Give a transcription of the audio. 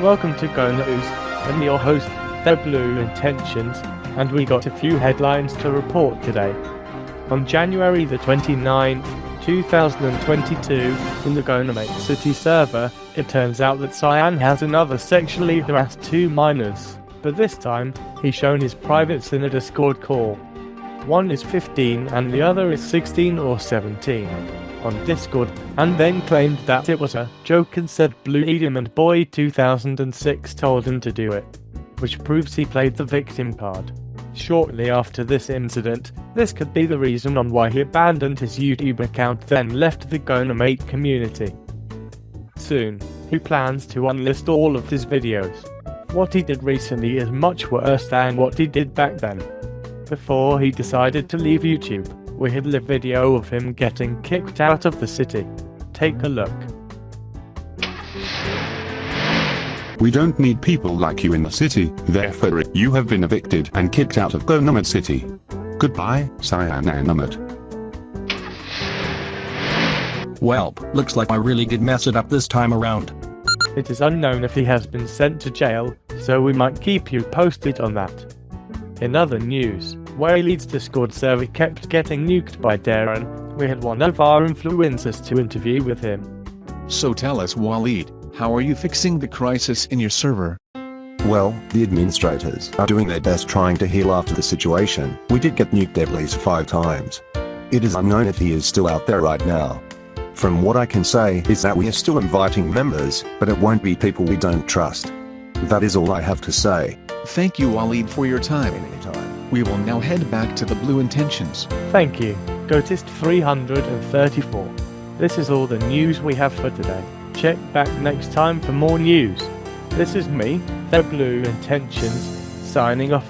Welcome to Go News. I'm your host, The Blue Intentions, and we got a few headlines to report today. On January the 29th, 2022, in the GoAnimate City server, it turns out that Cyan has another sexually harassed two minors, but this time, he's shown his privates in a Discord call. One is 15 and the other is 16 or 17 on Discord, and then claimed that it was a joke and said Blue Eden and Boy 2006 told him to do it, which proves he played the victim card. Shortly after this incident, this could be the reason on why he abandoned his YouTube account then left the GoAnimate community. Soon, he plans to unlist all of his videos. What he did recently is much worse than what he did back then before he decided to leave YouTube. We had a video of him getting kicked out of the city. Take a look. We don't need people like you in the city, therefore you have been evicted and kicked out of GoAnimate City. Goodbye, Cyananimate. Welp, looks like I really did mess it up this time around. It is unknown if he has been sent to jail, so we might keep you posted on that. In other news, Waleed's Discord server kept getting nuked by Darren. We had one of our influencers to interview with him. So tell us Waleed, how are you fixing the crisis in your server? Well, the administrators are doing their best trying to heal after the situation. We did get nuked at least five times. It is unknown if he is still out there right now. From what I can say is that we are still inviting members, but it won't be people we don't trust. That is all I have to say. Thank you Waleed for your time. Anytime. We will now head back to the Blue Intentions. Thank you, Gotist 334. This is all the news we have for today. Check back next time for more news. This is me, The Blue Intentions, signing off.